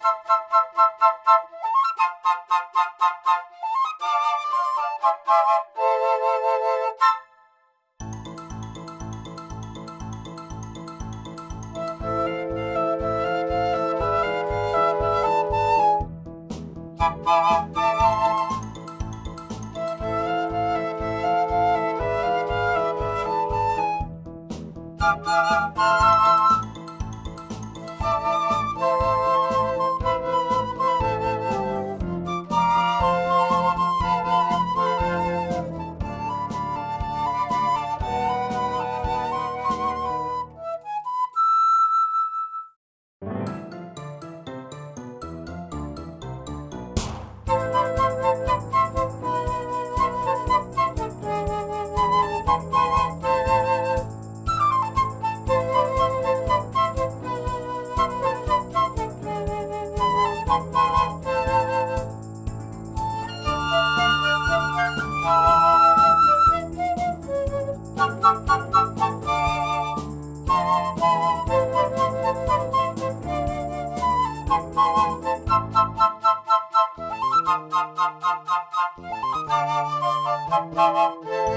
Bye.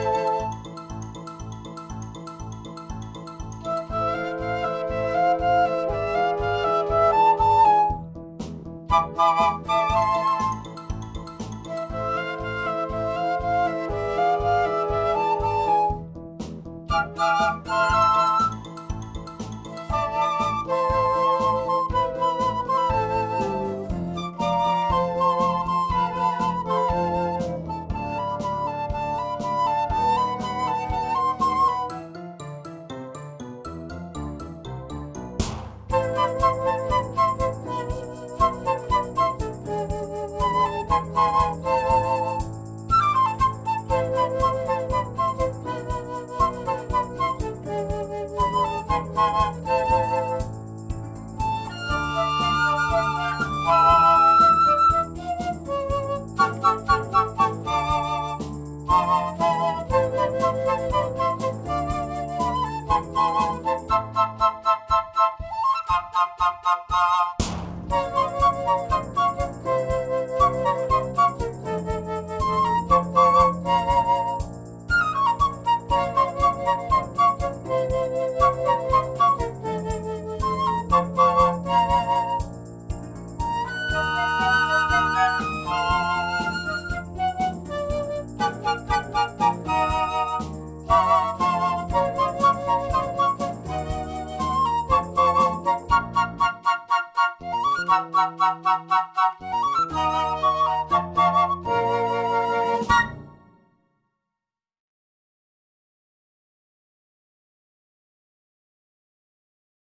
Música Thank you.